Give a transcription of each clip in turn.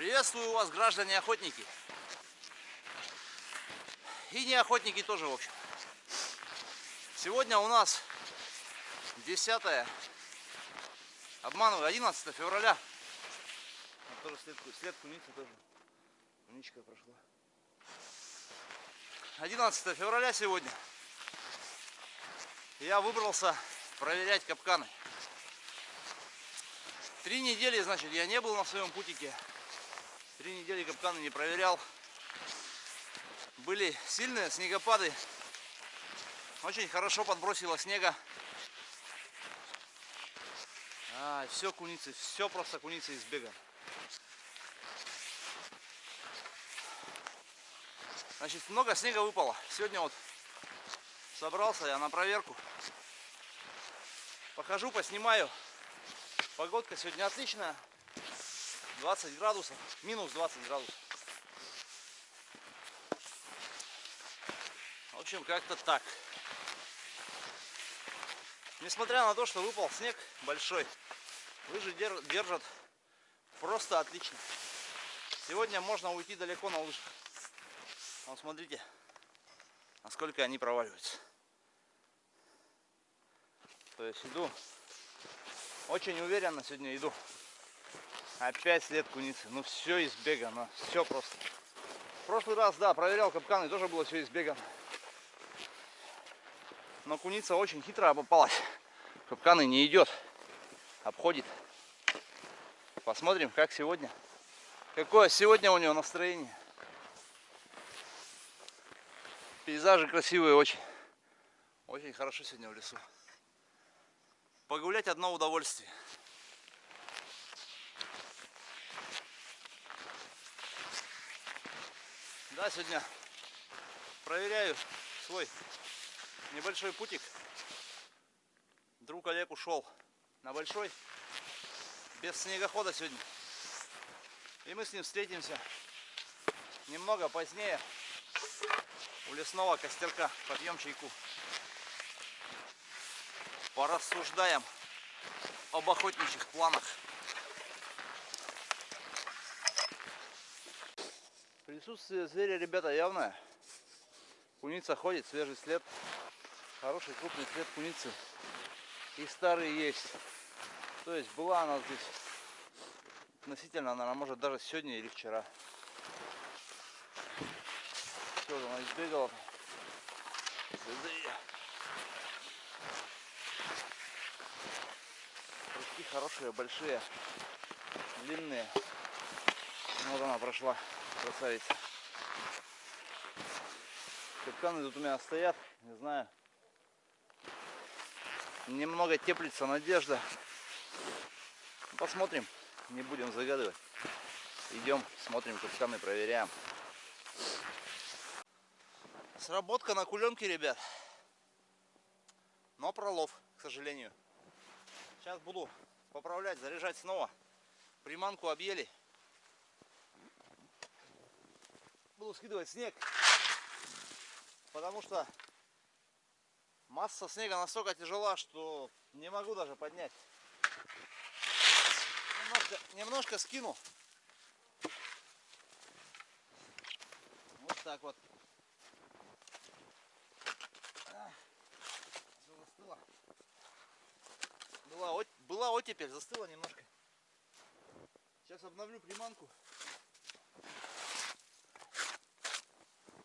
Приветствую вас, граждане охотники. И не охотники тоже, в общем. Сегодня у нас 10 обманываю, 11 февраля. Вот тоже след, след куницы тоже. Куничка прошла. 11 февраля сегодня. Я выбрался проверять капканы. Три недели, значит, я не был на своем путике. Три недели капканы не проверял. Были сильные снегопады. Очень хорошо подбросило снега. А, все куницы, все просто куницы из. Значит, много снега выпало. Сегодня вот собрался я на проверку. Похожу, поснимаю. Погодка сегодня отличная. 20 градусов, минус 20 градусов. В общем, как-то так. Несмотря на то, что выпал снег большой, лыжи держат просто отлично. Сегодня можно уйти далеко на лыжах. Вот смотрите, насколько они проваливаются. То есть иду, очень уверенно сегодня иду. Опять след куницы. Ну все из бега, ну все просто. В прошлый раз, да, проверял капканы, тоже было все из бега. Но куница очень хитро попалась. Капканы не идет, обходит. Посмотрим, как сегодня. Какое сегодня у него настроение. Пейзажи красивые очень. Очень хорошо сегодня в лесу. Погулять одно удовольствие. Да, сегодня проверяю свой небольшой путик. Друг Олег ушел на большой, без снегохода сегодня. И мы с ним встретимся немного позднее у лесного костерка. Попьем чайку. Порассуждаем об охотничьих планах. Присутствие зверя, ребята, явное. Куница ходит, свежий след. Хороший крупный след куницы. И старый есть. То есть была она здесь относительно, она может даже сегодня или вчера. Все, она избегала. Прыжки хорошие, большие, длинные. Вот она прошла. Красавица. Капканы тут у меня стоят, не знаю. Немного теплится надежда. Посмотрим, не будем загадывать. Идем, смотрим капканы, проверяем. Сработка на куленке, ребят. Но пролов, к сожалению. Сейчас буду поправлять, заряжать снова. Приманку объели. буду скидывать снег, потому что масса снега настолько тяжела, что не могу даже поднять. Немножко, немножко скину. Вот так вот. Все застыло. Была, была оттепель, застыла немножко. Сейчас обновлю приманку.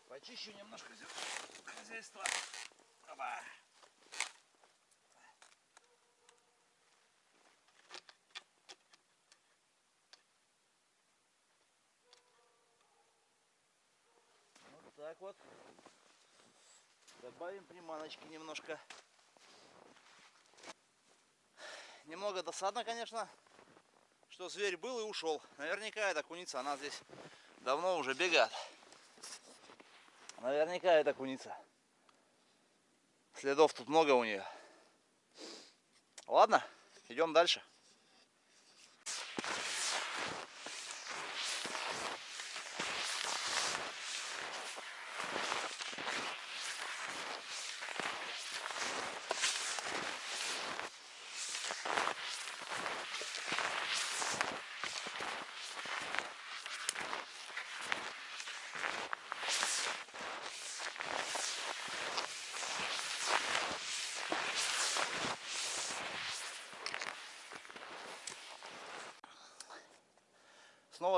Почищу немножко хозяйства. Опа. Вот так вот. Добавим приманочки немножко. Немного досадно, конечно, что зверь был и ушел. Наверняка эта куница, она здесь давно уже бегает. Наверняка это куница. Следов тут много у нее. Ладно, идем дальше.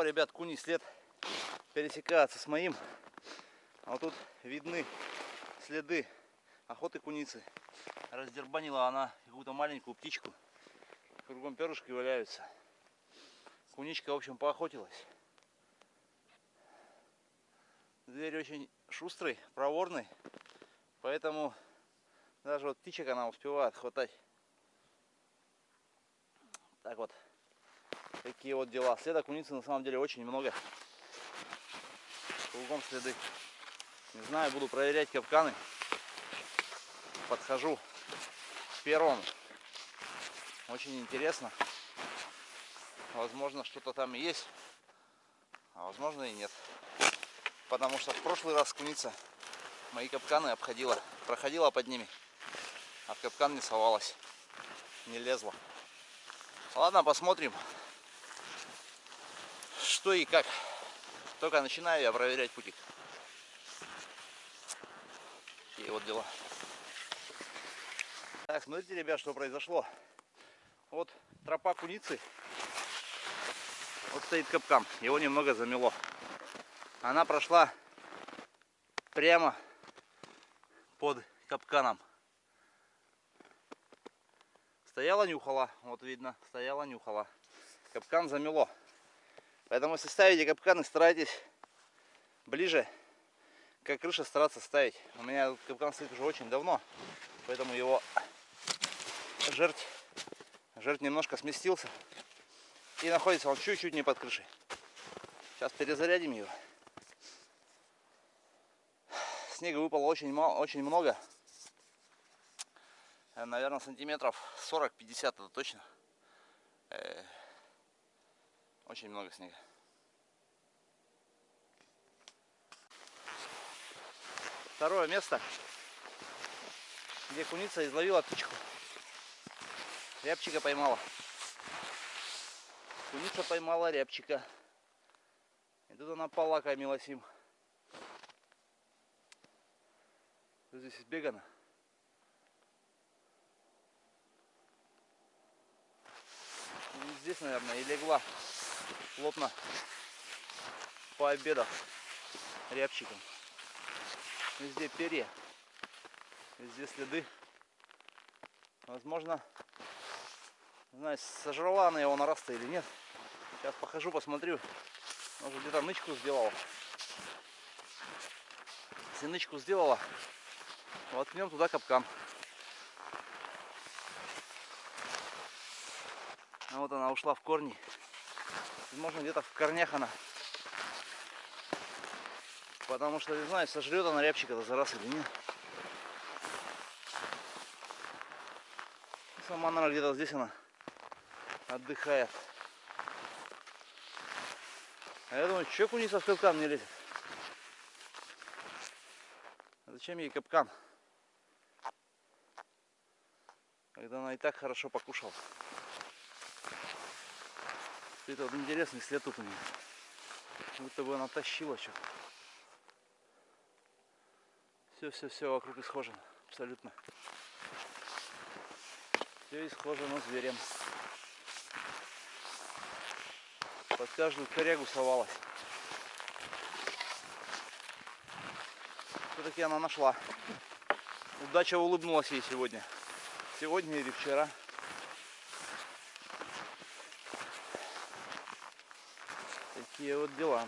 Ребят, куний след пересекается с моим. А вот тут видны следы охоты куницы. Раздербанила она какую-то маленькую птичку. Кругом перышки валяются. Куничка, в общем, поохотилась. Зверь очень шустрый, проворный. Поэтому даже вот птичек она успевает хватать. Так вот. Такие вот дела. Следа куницы на самом деле очень много. Кругом следы. Не знаю, буду проверять капканы. Подхожу к первому. Очень интересно. Возможно, что-то там есть. А возможно и нет. Потому что в прошлый раз куница мои капканы обходила. Проходила под ними. А в капкан не совалась. Не лезла. Ладно, посмотрим, что и как. Только начинаю я проверять путик. И вот дела. Так, смотрите, ребят, что произошло. Вот тропа куницы. Вот стоит капкан. Его немного замело. Она прошла прямо под капканом. Стояла, нюхала. Вот видно, стояла, нюхала. Капкан замело. Поэтому если ставите капканы, старайтесь ближе как крыша стараться ставить. У меня капкан стоит уже очень давно, поэтому его жерть, жерть немножко сместился. И находится он чуть-чуть не под крышей. Сейчас перезарядим ее. Снега выпало очень, мало, очень много. Наверное, сантиметров 40-50 это точно. Очень много снега. Второе место, где куница изловила птичку. Рябчика поймала. Куница поймала рябчика. И тут она полакомилась им. Здесь избегано. здесь, наверное, и легла плотно пообедав рябчиком. Везде перья, везде следы. Возможно, знаю, сожрала она его на раз или нет. Сейчас похожу, посмотрю. Может где-то нычку сделала. Если нычку сделала, воткнем туда капкан. А вот она ушла в корни. Возможно, где-то в корнях она. Потому что, не знаю, сожрет она рябчика за раз или нет. Сама, наверное, где-то здесь она отдыхает. А я думаю, что куница в капкан не лезет? А зачем ей капкан? Когда она и так хорошо покушала. Это вот интересный след тут у нее. Будто бы она тащила что-то. Все-все-все вокруг исхожено. Абсолютно. Все исхожено зверем. Под каждую корягу совалась. Все-таки она нашла. Удача улыбнулась ей сегодня. Сегодня или вчера. Такие вот дела.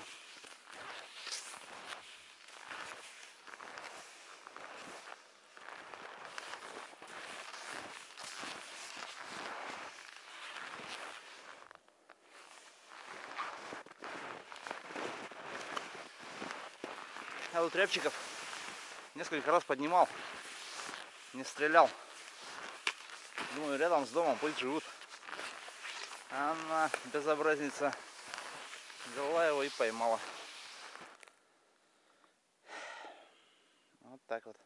А вот рябчиков несколько раз поднимал, не стрелял. Думаю, рядом с домом пусть живут. Она безобразница взяла его и поймала. Вот так вот.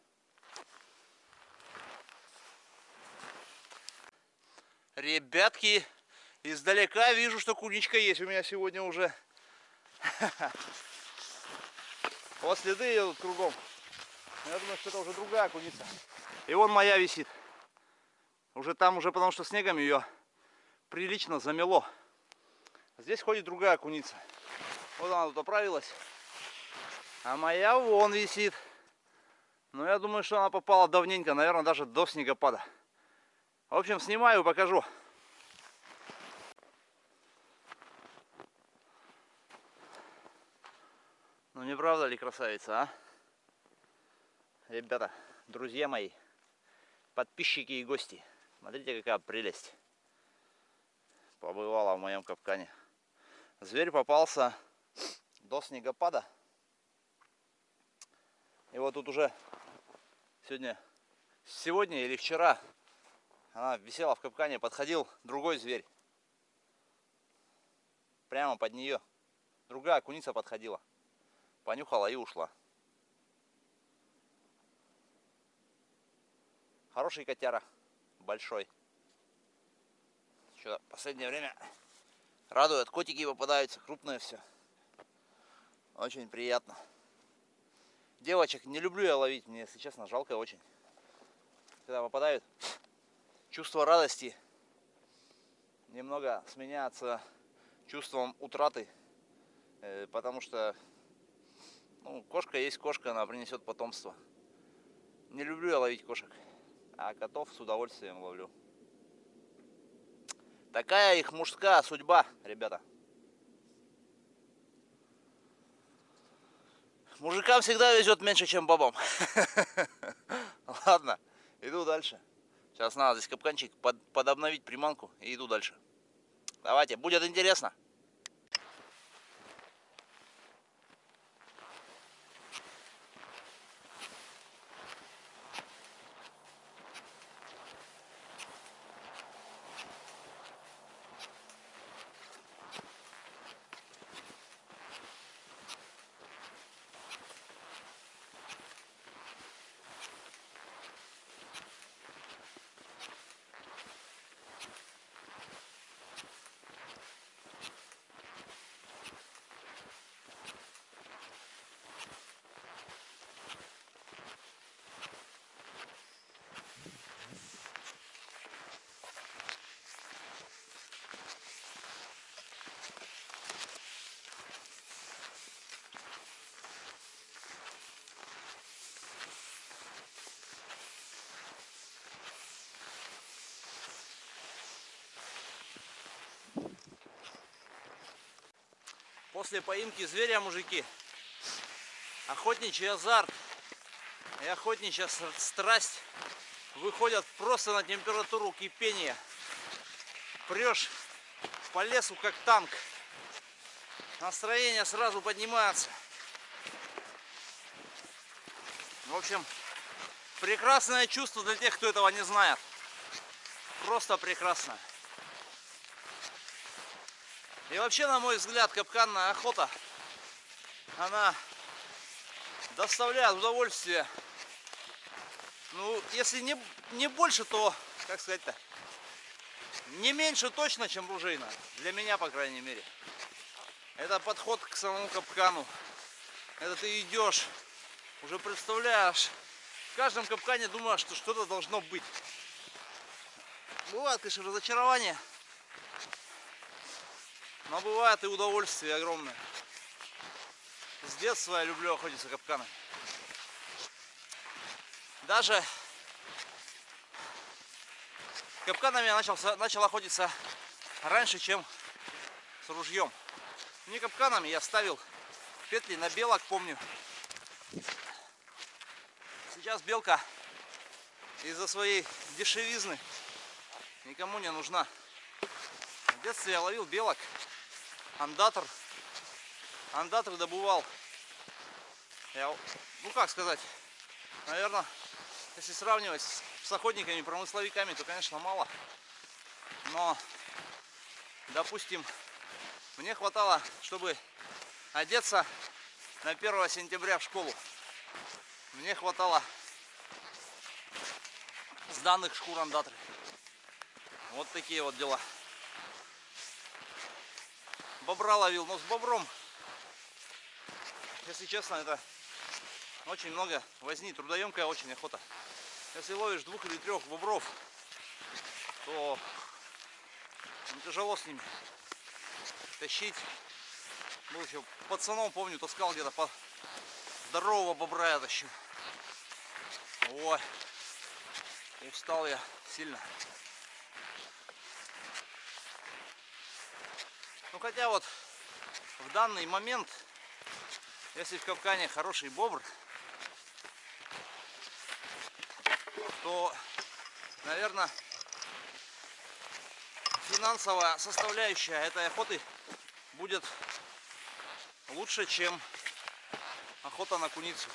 Ребятки, издалека вижу, что куничка есть у меня сегодня уже. Вот следы ее тут кругом. Я думаю, что это уже другая куница. И вон моя висит. Уже там, уже потому что снегом ее прилично замело. Здесь ходит другая куница. Вот она тут оправилась. А моя вон висит. Но я думаю, что она попала давненько, наверное, даже до снегопада. В общем, снимаю и покажу. Ну не правда ли красавица, а? Ребята, друзья мои, подписчики и гости, смотрите какая прелесть. Побывала в моем капкане. Зверь попался до снегопада. И вот тут уже сегодня, сегодня или вчера она висела в капкане, подходил другой зверь. Прямо под нее. Другая куница подходила понюхала и ушла. Хороший котяра, большой. Что последнее время радует, котики попадаются, крупные все. Очень приятно. Девочек не люблю я ловить, мне, если честно, жалко очень. Когда попадают, чувство радости немного сменяется чувством утраты, э, потому что ну, кошка есть кошка, она принесет потомство. Не люблю я ловить кошек, а котов с удовольствием ловлю. Такая их мужская судьба, ребята. Мужикам всегда везет меньше, чем бабам. Ладно, иду дальше. Сейчас надо здесь капканчик под, подобновить приманку и иду дальше. Давайте, будет интересно. После поимки зверя, мужики, охотничий азарт и охотничья страсть выходят просто на температуру кипения. Прешь по лесу как танк. Настроение сразу поднимается. В общем, прекрасное чувство для тех, кто этого не знает. Просто прекрасное. И вообще, на мой взгляд, капканная охота, она доставляет удовольствие. Ну, если не, не больше, то, как сказать-то, не меньше точно, чем ружейная. Для меня, по крайней мере. Это подход к самому капкану. Это ты идешь, уже представляешь. В каждом капкане думаешь, что что-то должно быть. Бывает, конечно, разочарование. Но бывает и удовольствие огромное. С детства я люблю охотиться капканы. Даже капканами я начал, начал охотиться раньше, чем с ружьем. Не капканами, я ставил петли на белок, помню. Сейчас белка из-за своей дешевизны никому не нужна. В детстве я ловил белок андатор. Андатор добывал. Я, ну как сказать, наверное, если сравнивать с, охотниками, промысловиками, то, конечно, мало. Но, допустим, мне хватало, чтобы одеться на 1 сентября в школу. Мне хватало сданных шкур андатры. Вот такие вот дела бобра ловил, но с бобром, если честно, это очень много возни, трудоемкая очень охота. Если ловишь двух или трех бобров, то ну, тяжело с ними. тащить. Был еще пацаном, помню, таскал где-то по здорового бобра я тащу. Ой, устал я сильно. Хотя вот в данный момент, если в капкане хороший бобр, то, наверное, финансовая составляющая этой охоты будет лучше, чем охота на куницу.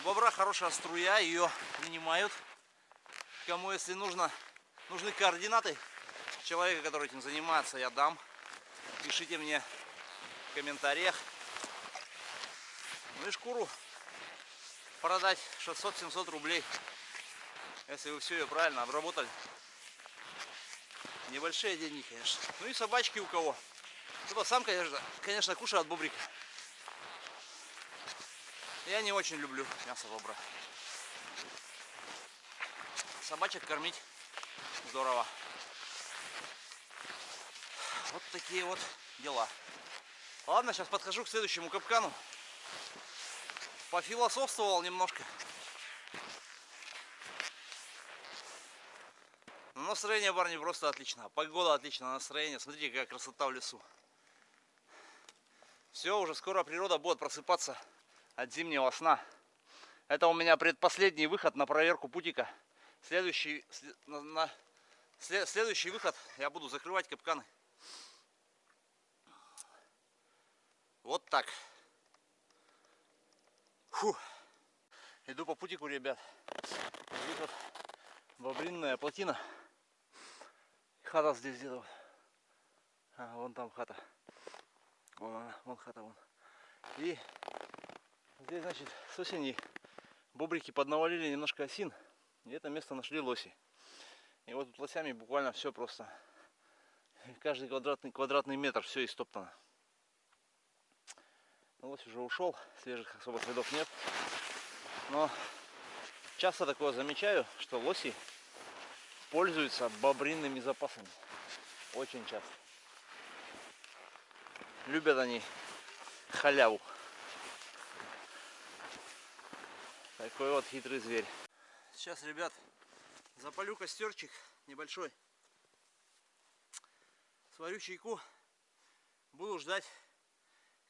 У бобра хорошая струя, ее принимают. Кому, если нужно, нужны координаты человека, который этим занимается, я дам. Пишите мне в комментариях. Ну и шкуру продать 600-700 рублей, если вы все ее правильно обработали. Небольшие деньги, конечно. Ну и собачки у кого. Кто-то сам, конечно, конечно, кушает бобрика. Я не очень люблю мясо бобра. Собачек кормить здорово. Вот такие вот дела. Ладно, сейчас подхожу к следующему капкану. Пофилософствовал немножко. Но настроение, парни, просто отлично. Погода отлично, настроение. Смотрите, какая красота в лесу. Все, уже скоро природа будет просыпаться от зимнего сна. Это у меня предпоследний выход на проверку путика. Следующий, на, на, след, следующий выход я буду закрывать капканы. Вот так. Фу. Иду по путику, ребят. Здесь вот бобринная плотина. Хата здесь где-то. А, вон там хата. Вон она, вон хата, вон. И здесь, значит, с осени бобрики поднавалили немножко осин. И это место нашли лоси. И вот тут лосями буквально все просто. Каждый квадратный, квадратный метр все истоптано. Ну, лось уже ушел, свежих особо следов нет. Но часто такое замечаю, что лоси пользуются бобринными запасами. Очень часто. Любят они халяву. Такой вот хитрый зверь. Сейчас, ребят, запалю костерчик небольшой. Сварю чайку. Буду ждать,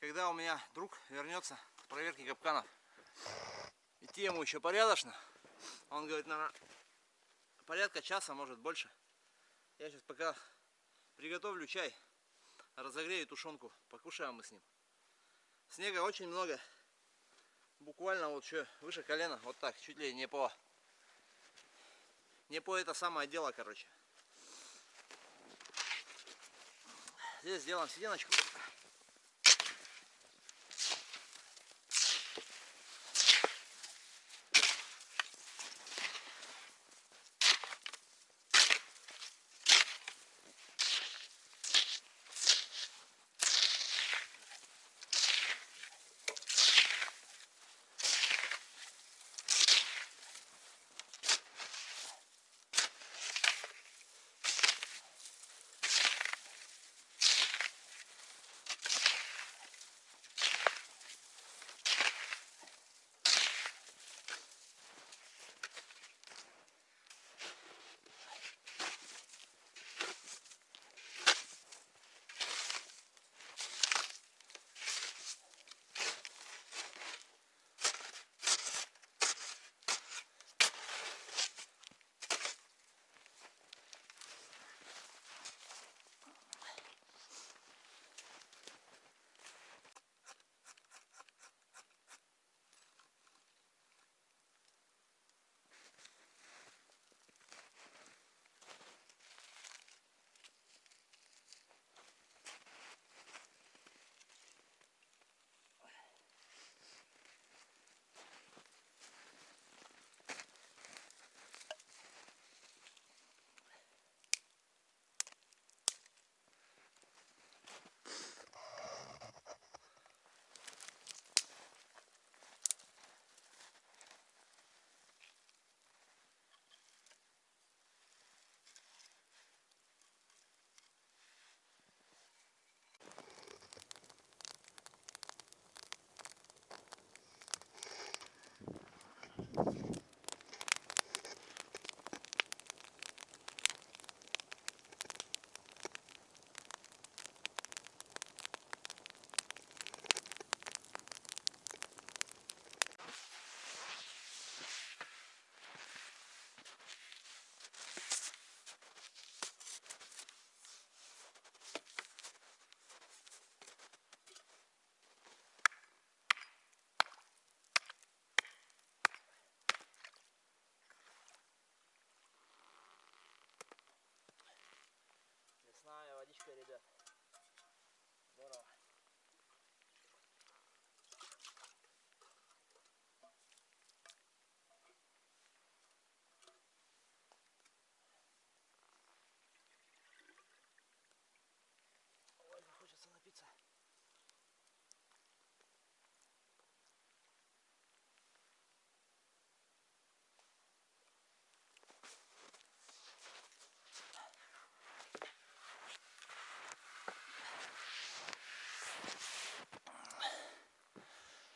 когда у меня друг вернется с проверки капканов. Идти ему еще порядочно. Он говорит, наверное, порядка часа, может больше. Я сейчас пока приготовлю чай, разогрею тушенку, покушаем мы с ним. Снега очень много. Буквально вот что выше колена, вот так, чуть ли не по не по это самое дело, короче. Здесь сделаем сиденочку.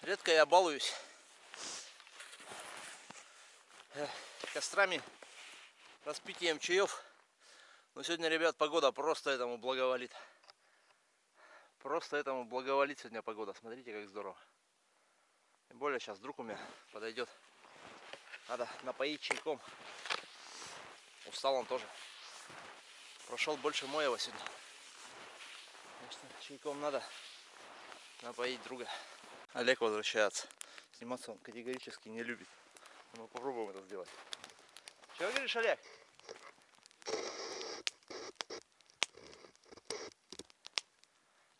Редко я балуюсь э, кострами, распитием чаев. Но сегодня, ребят, погода просто этому благоволит. Просто этому благоволит сегодня погода. Смотрите, как здорово. Тем более сейчас друг у меня подойдет. Надо напоить чайком. Устал он тоже. Прошел больше моего сегодня. Чайком надо напоить друга. Олег возвращается. Сниматься он категорически не любит. Мы попробуем это сделать. Чего говоришь, Олег?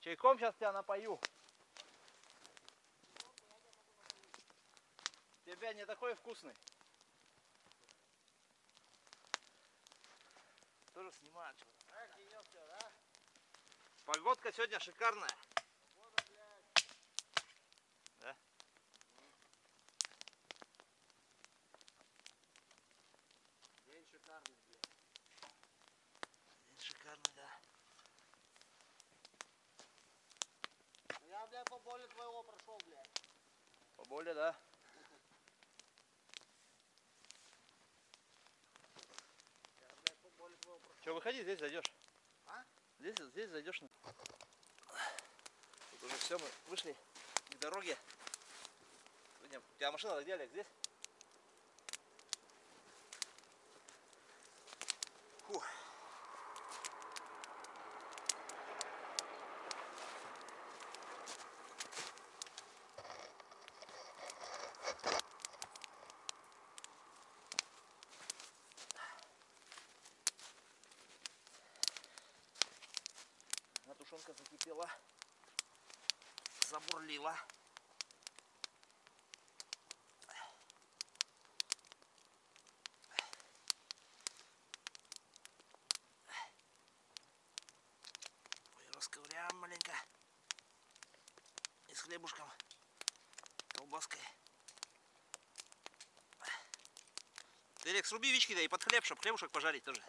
Чайком сейчас тебя напою. Тебя не такой вкусный. Тоже снимают что-то. Погодка сегодня шикарная. Да? День шикарный, блядь. День шикарный, да. Я, блядь, по полю твоего прошел, блядь. Поболее, да? Я, блядь, по полю твоего прошел. Че, выходи, здесь зайдешь. А? Здесь, здесь зайдешь. Тут уже все, мы вышли к дороге. Сегодня- У тебя машина где, Олег? Здесь? А тушенка закипела, забурлила. Расковыряем маленько. И с хлебушком, колбаской. Ты, сруби вички да и под хлеб, чтобы хлебушек пожарить тоже.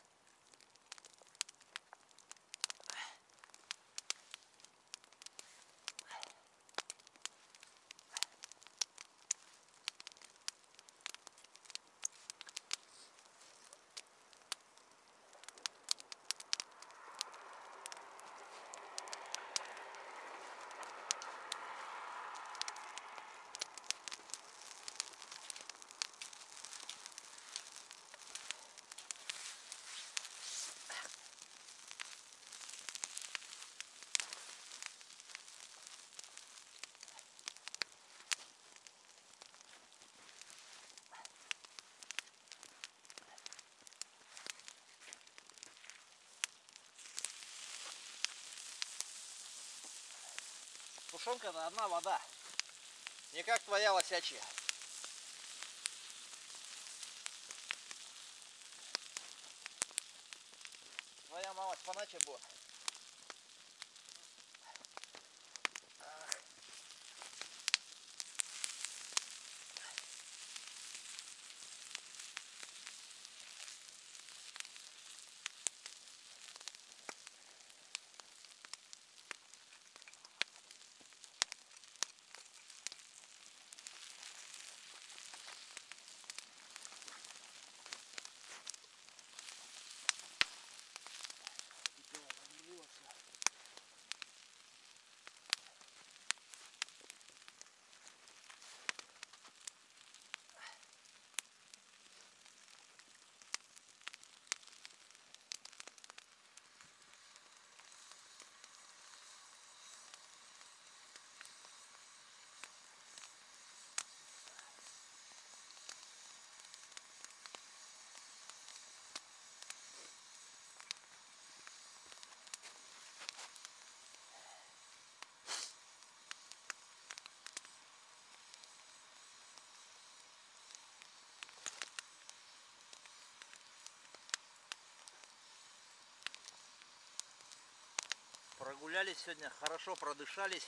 Тушенка это одна вода. Не как твоя лосячья. Твоя малость поначе была. Прогулялись сегодня, хорошо продышались.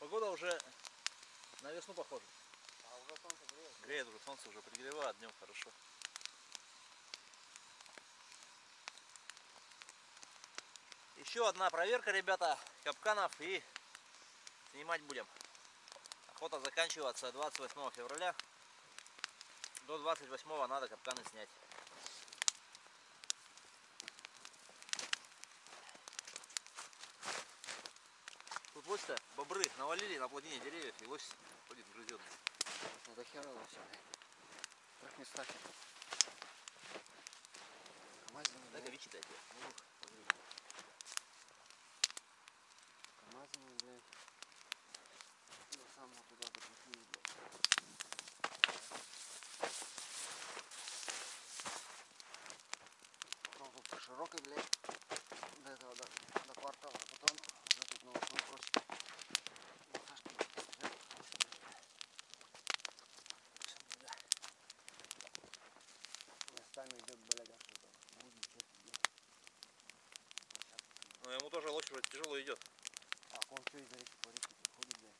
Погода уже на весну похожа. А уже солнце греет. Греет уже, солнце уже пригревает, днем хорошо. Еще одна проверка, ребята, капканов и Снимать будем. Охота заканчивается 28 февраля. До 28 надо капканы снять. Лось-то бобры навалили на плотине деревьев, и лось ходит грызет. Ну до хера вообще, блядь. В трех местах. Камазины, Дай-ка блядь. вичитайте. Камазины, блядь. До самого туда допустили, блядь. Потом тут широкой, блядь. До этого, до, до квартала. Потом уже тут на восьмой просеке. Ну, Сашка, блядь, лежит. Местами идет, блядь, аж это. Будет что-то, блядь. Ну ему тоже лось уже тяжело идет. А он что из-за реки по реке ходит, блядь.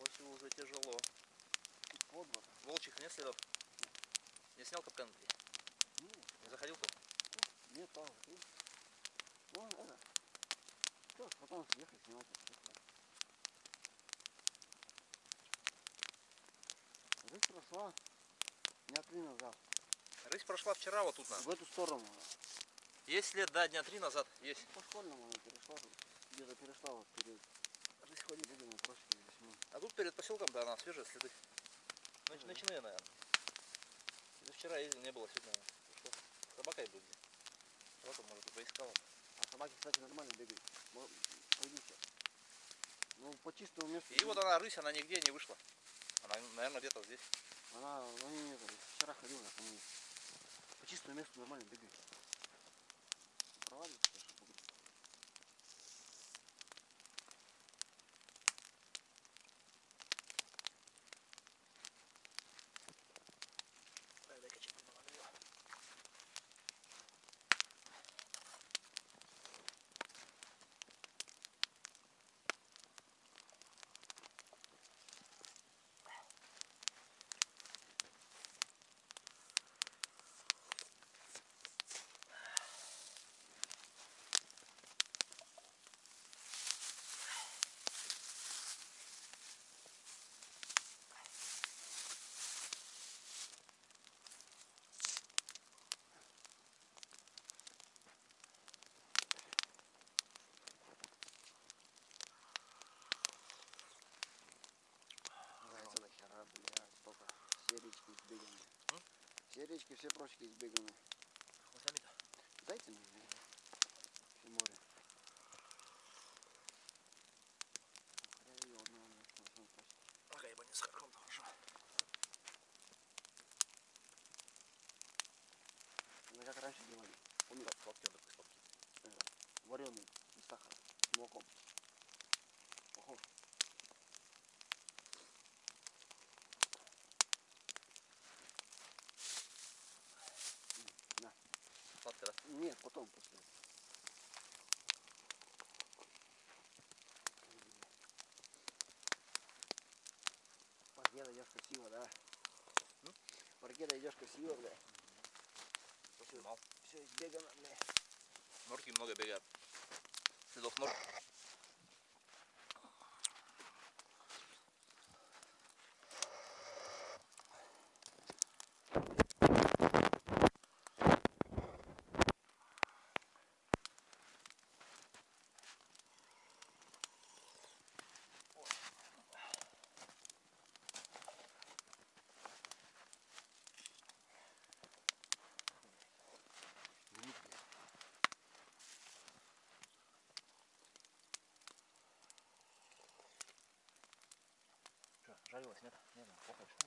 Лосю уже тяжело. Тут под вот. Волчих нет следов? Не снял капкан? Ну, Не заходил тут? нет, там. Ну, это. Что, потом это всё. Рысь прошла дня три назад. Рысь прошла вчера вот тут на. В эту сторону. Есть след, да, дня три назад. Есть. По школьному она перешла. Где-то перешла вот перед. Рысь ходит, бегали просеки весьма. А тут перед поселком, да, она свежие следы. Нач-. Ночные, наверное. Это вчера ездил, не было сегодня. Пришло. Собака и будет. Собака, может, и поискала. А собаки, кстати, нормально бегают. Пойдите. Ну, по чистому месту. И вот она, рысь, она нигде не вышла. Она, наверное, где-то здесь. Она, ну, не, не, вчера ходила, я помню. По чистому месту нормально бегает. Sorry. Речки, все прочки избеганы. Хвостами-то. Дайте мне. Все море. Нахуя её одного на восьмом просеке? Ага, ебать, не с харком, хорошо. Ну, как раньше делали. Помню, Сладкий он такой сладкий. вареный, без сахара, с молоком. Похож. М, На. Сладкий, да? Нет, потом после. По реке идешь красиво, да? М? По реке идешь красиво, бля. Поснимал. Все избегано, бля. Норки много бегают. Следов нор. Жарилась, нет? Нет, ну, плохо что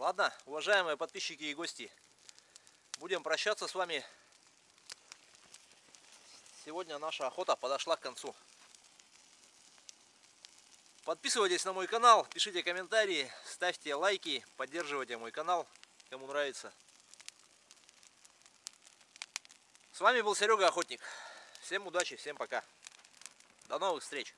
Ладно, уважаемые подписчики и гости, будем прощаться с вами. Сегодня наша охота подошла к концу. Подписывайтесь на мой канал, пишите комментарии, ставьте лайки, поддерживайте мой канал, кому нравится. С вами был Серега Охотник. Всем удачи, всем пока. До новых встреч.